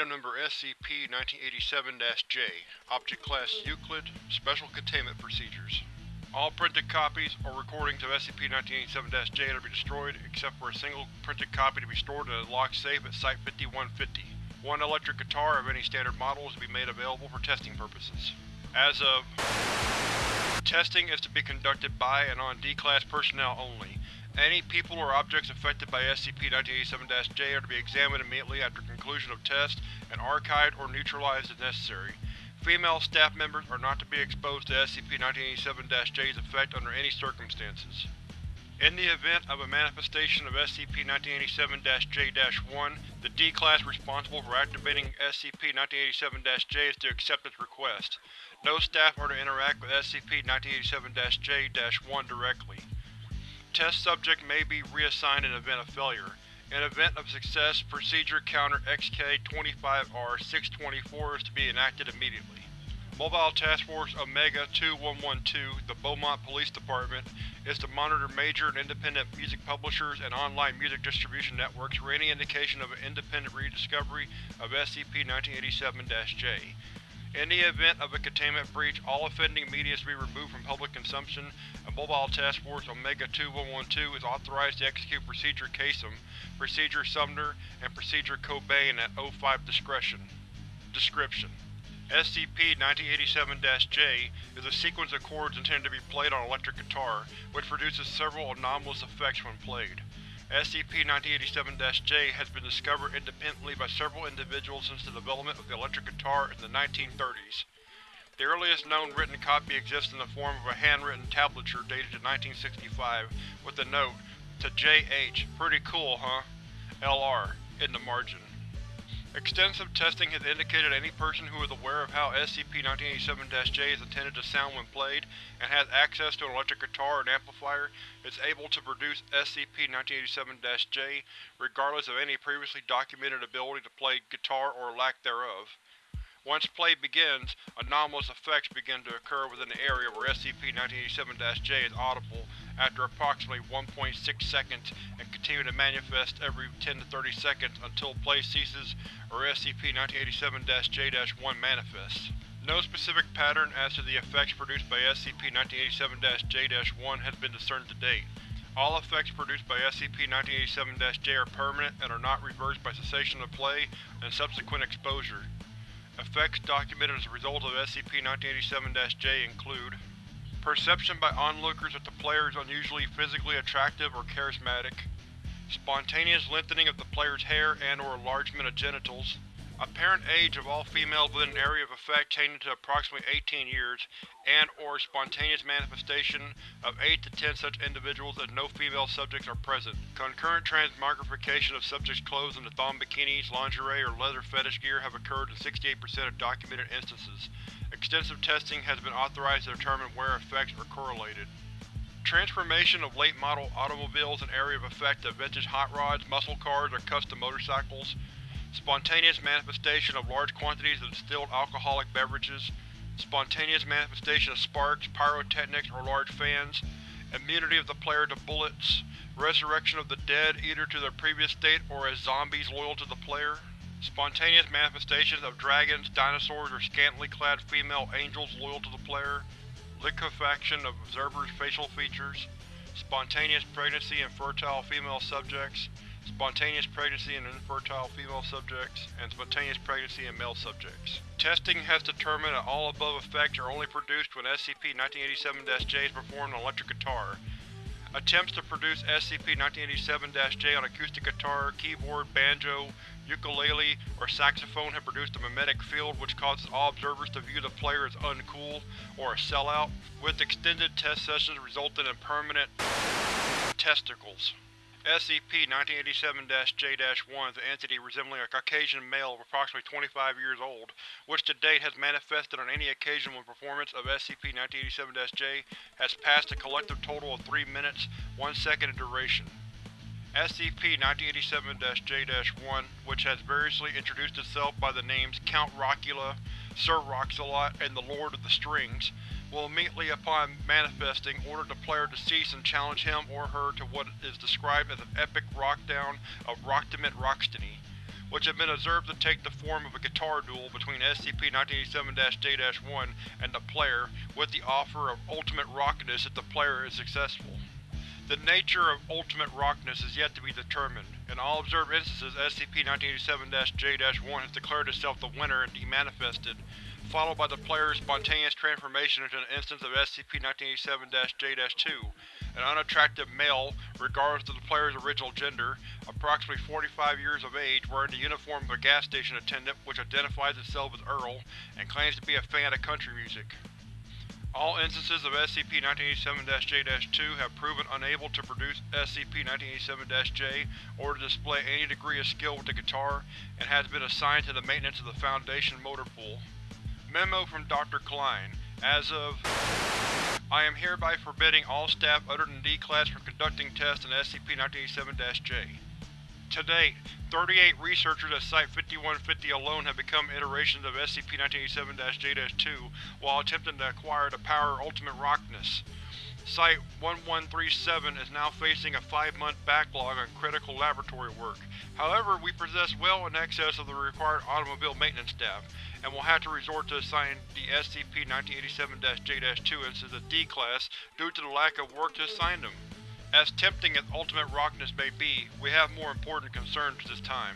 Item Number SCP-1987-J Object Class Euclid Special Containment Procedures All printed copies or recordings of SCP-1987-J are to be destroyed, except for a single printed copy to be stored in a locked safe at Site-5150. One electric guitar of any standard model is to be made available for testing purposes. As of Testing is to be conducted by and on D-Class personnel only. Any people or objects affected by SCP-1987-J are to be examined immediately after conclusion of test and archived or neutralized as necessary. Female staff members are not to be exposed to SCP-1987-J's effect under any circumstances. In the event of a manifestation of SCP-1987-J-1, the D-Class responsible for activating SCP-1987-J is to accept its request. No staff are to interact with SCP-1987-J-1 directly. Test subject may be reassigned in event of failure. In event of success, Procedure Counter XK-25R-624 is to be enacted immediately. Mobile Task Force Omega-2112, the Beaumont Police Department, is to monitor major and independent music publishers and online music distribution networks for any indication of an independent rediscovery of SCP-1987-J. In the event of a containment breach, all offending media is to be removed from public consumption, and Mobile Task Force Omega-2112 is authorized to execute Procedure Kasem, Procedure Sumner, and Procedure Cobain at O5 discretion. Description: SCP-1987-J is a sequence of chords intended to be played on electric guitar, which produces several anomalous effects when played. SCP-1987-J has been discovered independently by several individuals since the development of the electric guitar in the 1930s. The earliest known written copy exists in the form of a handwritten tablature dated to 1965, with the note, to J.H. Pretty cool, huh? L.R. in the margin. Extensive testing has indicated any person who is aware of how SCP-1987-J is intended to sound when played, and has access to an electric guitar and amplifier, is able to produce SCP-1987-J regardless of any previously documented ability to play guitar or lack thereof. Once play begins, anomalous effects begin to occur within the area where SCP-1987-J is audible after approximately 1.6 seconds and continue to manifest every 10 to 30 seconds until play ceases or SCP-1987-J-1 manifests. No specific pattern as to the effects produced by SCP-1987-J-1 has been discerned to date. All effects produced by SCP-1987-J are permanent and are not reversed by cessation of play and subsequent exposure. Effects documented as a result of SCP-1987-J include Perception by onlookers that the player is unusually physically attractive or charismatic. Spontaneous lengthening of the player's hair and or enlargement of genitals. Apparent age of all females within an area of effect changing to approximately 18 years, and or spontaneous manifestation of 8 to 10 such individuals as no female subjects are present. Concurrent transmogrification of subjects' clothes into thong bikinis, lingerie, or leather fetish gear have occurred in 68% of documented instances. Extensive testing has been authorized to determine where effects are correlated. Transformation of late-model automobiles in area of effect of vintage hot rods, muscle cars, or custom motorcycles. Spontaneous manifestation of large quantities of distilled alcoholic beverages. Spontaneous manifestation of sparks, pyrotechnics, or large fans. Immunity of the player to bullets. Resurrection of the dead either to their previous state or as zombies loyal to the player. Spontaneous manifestations of dragons, dinosaurs, or scantily clad female angels loyal to the player. Liquefaction of observers' facial features. Spontaneous pregnancy in fertile female subjects. Spontaneous pregnancy in infertile female subjects, and spontaneous pregnancy in male subjects. Testing has determined that all above effects are only produced when SCP-1987-J is performed on electric guitar. Attempts to produce SCP-1987-J on acoustic guitar, keyboard, banjo, ukulele, or saxophone have produced a mimetic field which causes all observers to view the player as uncool, or a sellout, with extended test sessions resulting in permanent testicles. SCP-1987-J-1 is an entity resembling a Caucasian male of approximately 25 years old, which to date has manifested on any occasion when performance of SCP-1987-J has passed a collective total of 3 minutes, 1 second in duration. SCP-1987-J-1, which has variously introduced itself by the names Count Rockula, Sir Roxalot, and the Lord of the Strings, will immediately upon manifesting order the player to cease and challenge him or her to what is described as an epic rockdown of Rocktimate Rockstiny. which have been observed to take the form of a guitar duel between SCP-1987-J-1 and the player, with the offer of ultimate rockness if the player is successful. The nature of ultimate rockness is yet to be determined. In all observed instances, SCP-1987-J-1 has declared itself the winner and demanifested, followed by the player's spontaneous transformation into an instance of SCP-1987-J-2, an unattractive male, regardless of the player's original gender, approximately 45 years of age, wearing the uniform of a gas station attendant which identifies itself as Earl, and claims to be a fan of country music. All instances of SCP-1987-J-2 have proven unable to produce SCP-1987-J or to display any degree of skill with the guitar, and has been assigned to the maintenance of the Foundation motor pool. Memo from Dr. Klein As of I am hereby forbidding all staff other than D-Class from conducting tests on SCP-1987-J. To date, 38 researchers at Site-5150 alone have become iterations of SCP-1987-J-2 while attempting to acquire the power of Ultimate Rockness. Site-1137 is now facing a five-month backlog on critical laboratory work. However, we possess well in excess of the required automobile maintenance staff, and will have to resort to assigning the SCP-1987-J-2 instances to D-Class due to the lack of work to assign them. As tempting as Ultimate Rockness may be, we have more important concerns this time.